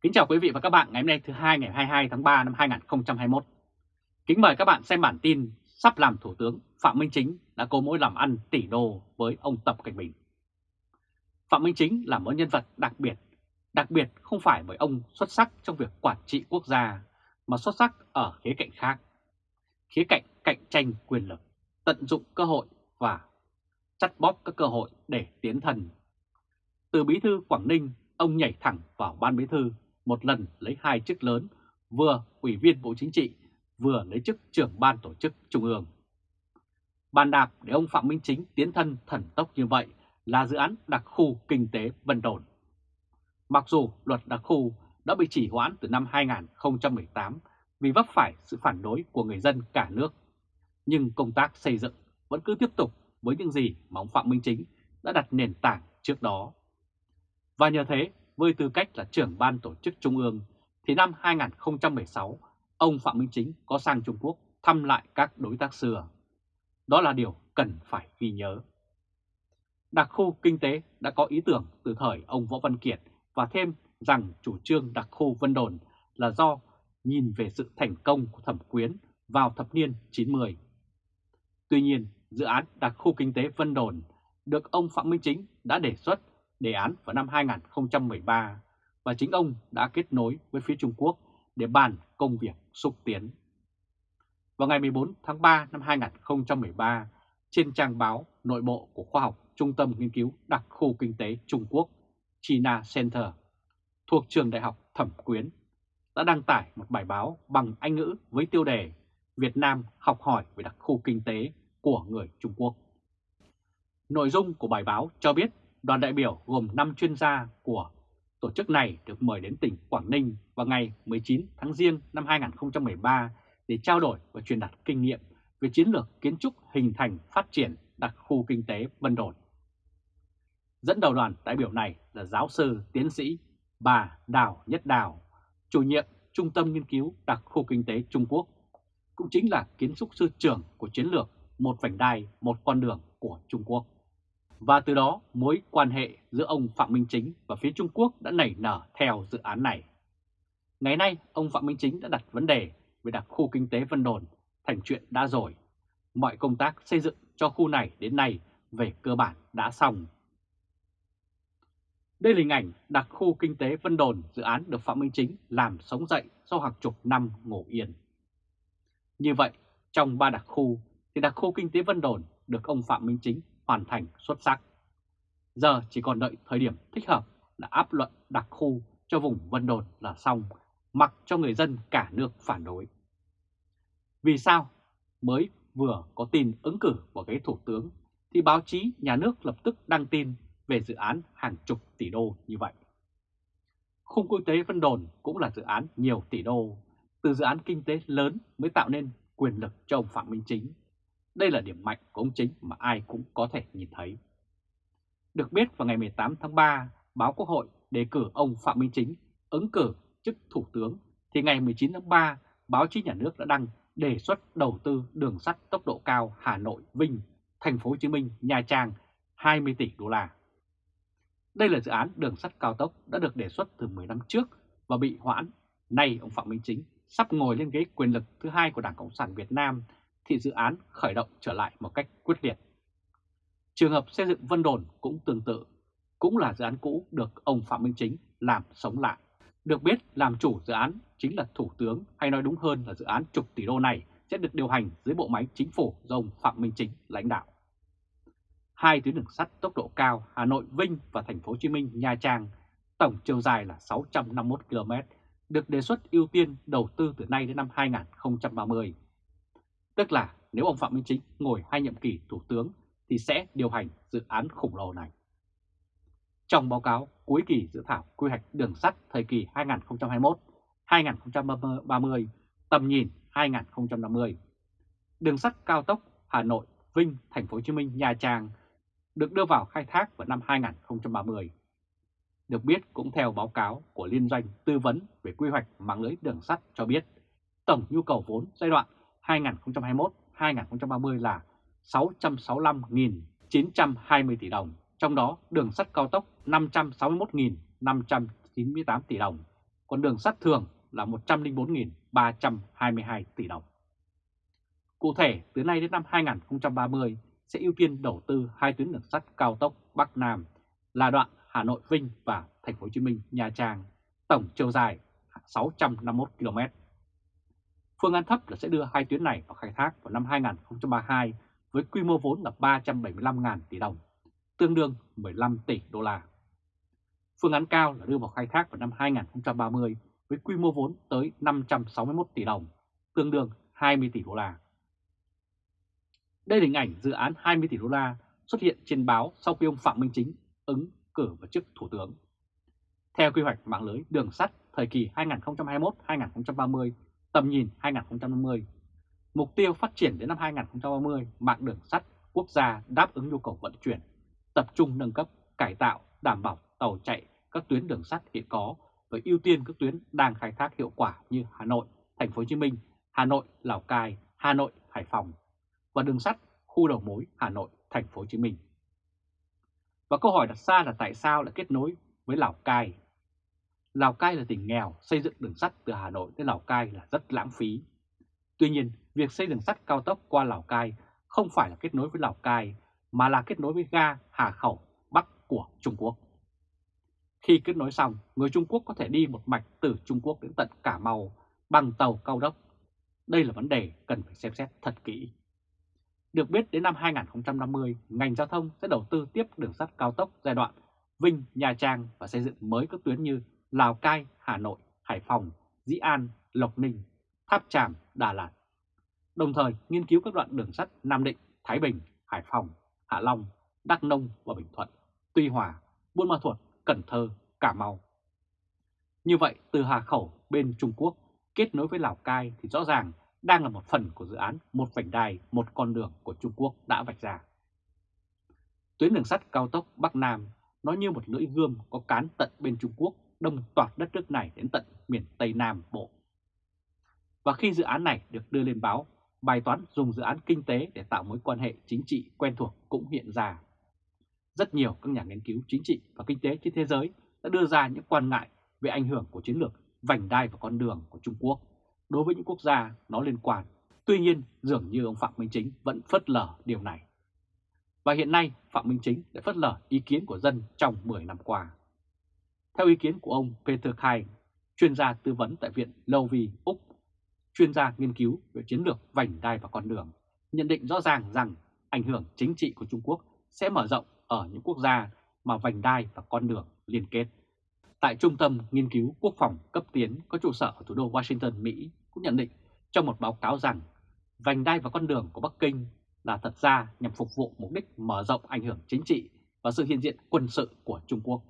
Kính chào quý vị và các bạn ngày hôm nay thứ hai ngày 22 tháng 3 năm 2021. Kính mời các bạn xem bản tin sắp làm Thủ tướng Phạm Minh Chính đã cố mối làm ăn tỷ đô với ông Tập Cảnh Bình. Phạm Minh Chính là một nhân vật đặc biệt, đặc biệt không phải bởi ông xuất sắc trong việc quản trị quốc gia, mà xuất sắc ở khía cạnh khác. Khía cạnh cạnh tranh quyền lực, tận dụng cơ hội và chắt bóp các cơ hội để tiến thần. Từ bí thư Quảng Ninh, ông nhảy thẳng vào ban bí thư một lần lấy hai chức lớn, vừa ủy viên Bộ Chính trị, vừa lấy chức trưởng ban tổ chức Trung ương. Bàn đạp để ông Phạm Minh Chính tiến thân thần tốc như vậy là dự án đặc khu kinh tế Vân Đồn. Mặc dù luật đặc khu đã bị chỉ hoãn từ năm 2018 vì vấp phải sự phản đối của người dân cả nước, nhưng công tác xây dựng vẫn cứ tiếp tục với những gì mà ông Phạm Minh Chính đã đặt nền tảng trước đó. Và nhờ thế với tư cách là trưởng ban tổ chức Trung ương, thì năm 2016, ông Phạm Minh Chính có sang Trung Quốc thăm lại các đối tác xưa. Đó là điều cần phải ghi nhớ. Đặc khu kinh tế đã có ý tưởng từ thời ông Võ Văn Kiệt và thêm rằng chủ trương đặc khu Vân Đồn là do nhìn về sự thành công của thẩm quyến vào thập niên 90. Tuy nhiên, dự án đặc khu kinh tế Vân Đồn được ông Phạm Minh Chính đã đề xuất đề án vào năm 2013 và chính ông đã kết nối với phía Trung Quốc để bàn công việc xúc tiến. Vào ngày 14 tháng 3 năm 2013, trên trang báo nội bộ của khoa học Trung tâm Nghiên cứu Đặc khu Kinh tế Trung Quốc China Center thuộc trường đại học Thẩm Quyến đã đăng tải một bài báo bằng Anh ngữ với tiêu đề Việt Nam học hỏi về đặc khu kinh tế của người Trung Quốc. Nội dung của bài báo cho biết đoàn đại biểu gồm 5 chuyên gia của tổ chức này được mời đến tỉnh Quảng Ninh vào ngày 19 tháng Giêng năm 2013 để trao đổi và truyền đạt kinh nghiệm về chiến lược kiến trúc hình thành phát triển đặc khu kinh tế Vân Đồn. Dẫn đầu đoàn đại biểu này là giáo sư tiến sĩ bà Đào Nhất Đào, chủ nhiệm Trung tâm Nghiên cứu Đặc khu Kinh tế Trung Quốc, cũng chính là kiến trúc sư trưởng của chiến lược một vành đai, một con đường của Trung Quốc. Và từ đó mối quan hệ giữa ông Phạm Minh Chính và phía Trung Quốc đã nảy nở theo dự án này. Ngày nay, ông Phạm Minh Chính đã đặt vấn đề về đặc khu kinh tế Vân Đồn thành chuyện đã rồi. Mọi công tác xây dựng cho khu này đến nay về cơ bản đã xong. Đây là hình ảnh đặc khu kinh tế Vân Đồn dự án được Phạm Minh Chính làm sống dậy sau hàng chục năm ngủ yên. Như vậy, trong ba đặc khu thì đặc khu kinh tế Vân Đồn được ông Phạm Minh Chính hoàn thành xuất sắc. Giờ chỉ còn đợi thời điểm thích hợp là áp luận đặc khu cho vùng Vân Đồn là xong, mặc cho người dân cả nước phản đối. Vì sao? Mới vừa có tin ứng cử vào ghế thủ tướng thì báo chí nhà nước lập tức đăng tin về dự án hàng chục tỷ đô như vậy. Khung kinh tế Vân Đồn cũng là dự án nhiều tỷ đô, từ dự án kinh tế lớn mới tạo nên quyền lực cho ông Phạm Minh Chính đây là điểm mạnh của ông Chính mà ai cũng có thể nhìn thấy. Được biết vào ngày 18 tháng 3, báo Quốc hội đề cử ông Phạm Minh Chính ứng cử chức Thủ tướng, thì ngày 19 tháng 3, báo chí nhà nước đã đăng đề xuất đầu tư đường sắt tốc độ cao Hà Nội Vinh, Thành phố Hồ Chí Minh, Nha Trang 20 tỷ đô la. Đây là dự án đường sắt cao tốc đã được đề xuất từ 10 năm trước và bị hoãn. Nay ông Phạm Minh Chính sắp ngồi lên ghế quyền lực thứ hai của Đảng Cộng sản Việt Nam thì dự án khởi động trở lại một cách quyết liệt. Trường hợp xây dựng Vân Đồn cũng tương tự, cũng là dự án cũ được ông Phạm Minh Chính làm sống lại. Được biết làm chủ dự án chính là Thủ tướng hay nói đúng hơn là dự án chục tỷ đô này sẽ được điều hành dưới bộ máy chính phủ do ông Phạm Minh Chính lãnh đạo. Hai tuyến đường sắt tốc độ cao Hà Nội Vinh và Thành phố Hồ Chí Minh Nha Trang tổng chiều dài là 651 km được đề xuất ưu tiên đầu tư từ nay đến năm 2030 Tức là nếu ông Phạm Minh Chính ngồi hai nhiệm kỳ thủ tướng thì sẽ điều hành dự án khổng lồ này. Trong báo cáo cuối kỳ dự thảo quy hoạch đường sắt thời kỳ 2021-2030, tầm nhìn 2050, đường sắt cao tốc Hà Nội, Vinh, Thành phố Hồ Chí Minh, Nha Trang được đưa vào khai thác vào năm 2030. Được biết cũng theo báo cáo của Liên doanh tư vấn về quy hoạch mạng lưới đường sắt cho biết, tổng nhu cầu vốn giai đoạn 2021-2030 là 665.920 tỷ đồng, trong đó đường sắt cao tốc 561.598 tỷ đồng, còn đường sắt thường là 104.322 tỷ đồng. Cụ thể, từ nay đến năm 2030 sẽ ưu tiên đầu tư hai tuyến đường sắt cao tốc Bắc Nam là đoạn Hà Nội Vinh và Thành phố Hồ Chí Minh Nha Trang, tổng chiều dài 651 km. Phương án thấp là sẽ đưa hai tuyến này vào khai thác vào năm 2032 với quy mô vốn là 375.000 tỷ đồng, tương đương 15 tỷ đô la. Phương án cao là đưa vào khai thác vào năm 2030 với quy mô vốn tới 561 tỷ đồng, tương đương 20 tỷ đô la. Đây là hình ảnh dự án 20 tỷ đô la xuất hiện trên báo sau khi ông Phạm Minh Chính ứng cử vào chức Thủ tướng. Theo quy hoạch mạng lưới đường sắt thời kỳ 2021-2030, tầm nhìn 2050, mục tiêu phát triển đến năm 2030 mạng đường sắt quốc gia đáp ứng nhu cầu vận chuyển, tập trung nâng cấp, cải tạo, đảm bảo tàu chạy các tuyến đường sắt hiện có và ưu tiên các tuyến đang khai thác hiệu quả như Hà Nội, Thành phố Hồ Chí Minh, Hà Nội, Lào Cai, Hà Nội, Hải Phòng và đường sắt khu đầu mối Hà Nội, Thành phố Hồ Chí Minh. Và câu hỏi đặt ra là tại sao lại kết nối với Lào Cai? Lào Cai là tỉnh nghèo, xây dựng đường sắt từ Hà Nội tới Lào Cai là rất lãng phí. Tuy nhiên, việc xây đường sắt cao tốc qua Lào Cai không phải là kết nối với Lào Cai, mà là kết nối với ga Hà Khẩu Bắc của Trung Quốc. Khi kết nối xong, người Trung Quốc có thể đi một mạch từ Trung Quốc đến tận Cà Mau bằng tàu cao tốc. Đây là vấn đề cần phải xem xét thật kỹ. Được biết đến năm 2050, ngành giao thông sẽ đầu tư tiếp đường sắt cao tốc giai đoạn Vinh, Nha Trang và xây dựng mới các tuyến như Lào Cai, Hà Nội, Hải Phòng, Dĩ An, Lộc Ninh, Tháp Tràm, Đà Lạt. Đồng thời nghiên cứu các đoạn đường sắt Nam Định, Thái Bình, Hải Phòng, Hạ Long, Đắk Nông và Bình Thuận, Tuy Hòa, Buôn Ma Thuột, Cần Thơ, Cà Mau. Như vậy, từ Hà Khẩu bên Trung Quốc kết nối với Lào Cai thì rõ ràng đang là một phần của dự án một vành đai, một con đường của Trung Quốc đã vạch ra. Tuyến đường sắt cao tốc Bắc Nam nó như một lưỡi gươm có cán tận bên Trung Quốc đông toàn đất nước này đến tận miền Tây Nam Bộ. Và khi dự án này được đưa lên báo, bài toán dùng dự án kinh tế để tạo mối quan hệ chính trị quen thuộc cũng hiện ra. Rất nhiều các nhà nghiên cứu chính trị và kinh tế trên thế giới đã đưa ra những quan ngại về ảnh hưởng của chiến lược vành đai và con đường của Trung Quốc đối với những quốc gia nó liên quan. Tuy nhiên, dường như ông Phạm Minh Chính vẫn phớt lờ điều này. Và hiện nay, Phạm Minh Chính đã phớt lờ ý kiến của dân trong 10 năm qua. Theo ý kiến của ông Peter Khai, chuyên gia tư vấn tại Viện Lâu Vì, Úc, chuyên gia nghiên cứu về chiến lược vành đai và con đường, nhận định rõ ràng rằng ảnh hưởng chính trị của Trung Quốc sẽ mở rộng ở những quốc gia mà vành đai và con đường liên kết. Tại Trung tâm Nghiên cứu Quốc phòng cấp tiến có trụ sở ở thủ đô Washington, Mỹ cũng nhận định trong một báo cáo rằng vành đai và con đường của Bắc Kinh là thật ra nhằm phục vụ mục đích mở rộng ảnh hưởng chính trị và sự hiện diện quân sự của Trung Quốc.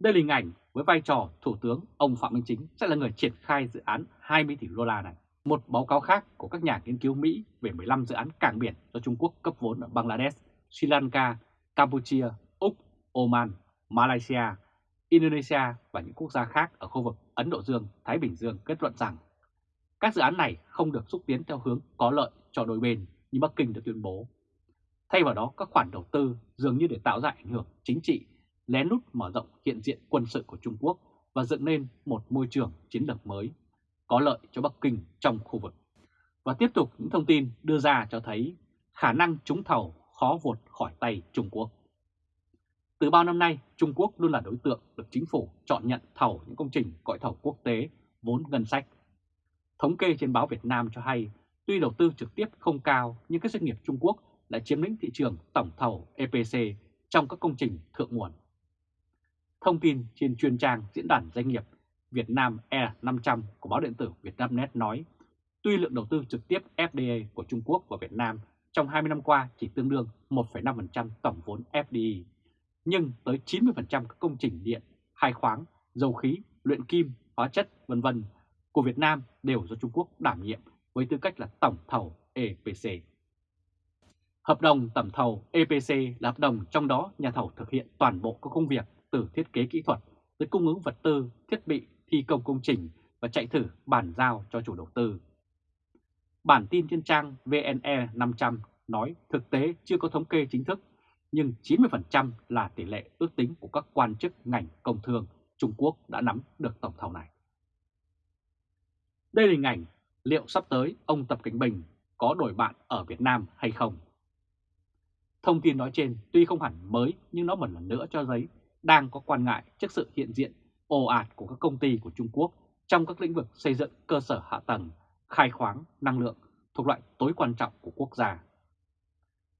Đây là hình ảnh với vai trò Thủ tướng ông Phạm Minh Chính sẽ là người triển khai dự án 20 tỷ đô la này. Một báo cáo khác của các nhà nghiên cứu Mỹ về 15 dự án cảng biển do Trung Quốc cấp vốn ở Bangladesh, Sri Lanka, Campuchia, Úc, Oman, Malaysia, Indonesia và những quốc gia khác ở khu vực Ấn Độ Dương, Thái Bình Dương kết luận rằng các dự án này không được xúc tiến theo hướng có lợi cho đôi bên như Bắc Kinh đã tuyên bố. Thay vào đó, các khoản đầu tư dường như để tạo ra ảnh hưởng chính trị, lén lút mở rộng hiện diện quân sự của Trung Quốc và dựng nên một môi trường chiến lược mới, có lợi cho Bắc Kinh trong khu vực. Và tiếp tục những thông tin đưa ra cho thấy khả năng trúng thầu khó vụt khỏi tay Trung Quốc. Từ bao năm nay, Trung Quốc luôn là đối tượng được chính phủ chọn nhận thầu những công trình gọi thầu quốc tế vốn ngân sách. Thống kê trên báo Việt Nam cho hay, tuy đầu tư trực tiếp không cao nhưng các doanh nghiệp Trung Quốc lại chiếm lĩnh thị trường tổng thầu EPC trong các công trình thượng nguồn. Thông tin trên chuyên trang Diễn đàn Doanh nghiệp Việt Nam E500 của báo điện tử Vietnamnet nói, tuy lượng đầu tư trực tiếp FDI của Trung Quốc và Việt Nam trong 20 năm qua chỉ tương đương 1,5% tổng vốn FDI, nhưng tới 90% các công trình điện, khai khoáng, dầu khí, luyện kim, hóa chất vân vân của Việt Nam đều do Trung Quốc đảm nhiệm với tư cách là tổng thầu EPC. Hợp đồng tổng thầu EPC là hợp đồng trong đó nhà thầu thực hiện toàn bộ các công việc từ thiết kế kỹ thuật tới cung ứng vật tư, thiết bị, thi công công trình và chạy thử bàn giao cho chủ đầu tư. Bản tin trên trang VNE 500 nói thực tế chưa có thống kê chính thức nhưng 90% là tỷ lệ ước tính của các quan chức ngành công thương Trung Quốc đã nắm được tổng thầu này. Đây là hình ảnh liệu sắp tới ông Tập Cảnh Bình có đổi bạn ở Việt Nam hay không? Thông tin nói trên tuy không hẳn mới nhưng nó một lần nữa cho thấy đang có quan ngại trước sự hiện diện ồ ạt của các công ty của Trung Quốc trong các lĩnh vực xây dựng cơ sở hạ tầng, khai khoáng, năng lượng thuộc loại tối quan trọng của quốc gia.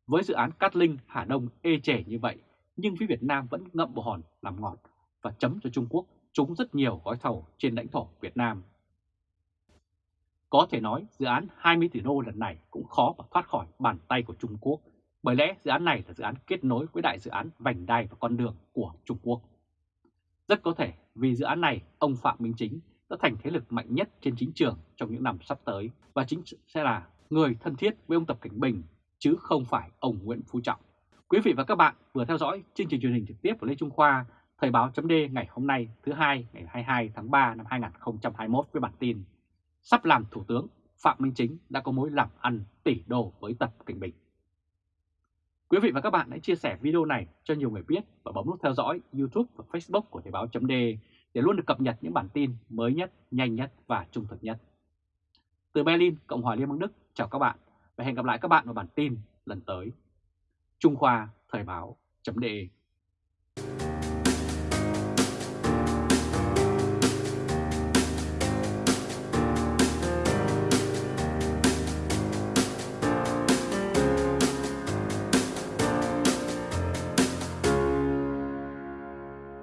Với dự án Cát Linh Hà Đông ê chề như vậy, nhưng phía Việt Nam vẫn ngậm bồ hòn làm ngọt và chấm cho Trung Quốc trúng rất nhiều gói thầu trên lãnh thổ Việt Nam. Có thể nói dự án 20 tỷ đô lần này cũng khó mà thoát khỏi bàn tay của Trung Quốc, bởi lẽ dự án này là dự án kết nối với đại dự án vành đai và con đường của Trung Quốc. Rất có thể vì dự án này, ông Phạm Minh Chính đã thành thế lực mạnh nhất trên chính trường trong những năm sắp tới và chính sẽ là người thân thiết với ông Tập Cảnh Bình chứ không phải ông Nguyễn Phú Trọng. Quý vị và các bạn vừa theo dõi chương trình truyền hình trực tiếp của Lê Trung Khoa, Thời báo chấm ngày hôm nay thứ hai ngày 22 tháng 3 năm 2021 với bản tin Sắp làm Thủ tướng Phạm Minh Chính đã có mối làm ăn tỷ đô với Tập Cảnh Bình. Quý vị và các bạn hãy chia sẻ video này cho nhiều người biết và bấm nút theo dõi YouTube và Facebook của Thời báo chấm để luôn được cập nhật những bản tin mới nhất, nhanh nhất và trung thực nhất. Từ Berlin, Cộng hòa Liên bang Đức, chào các bạn và hẹn gặp lại các bạn vào bản tin lần tới. Trung Khoa Thời báo chấm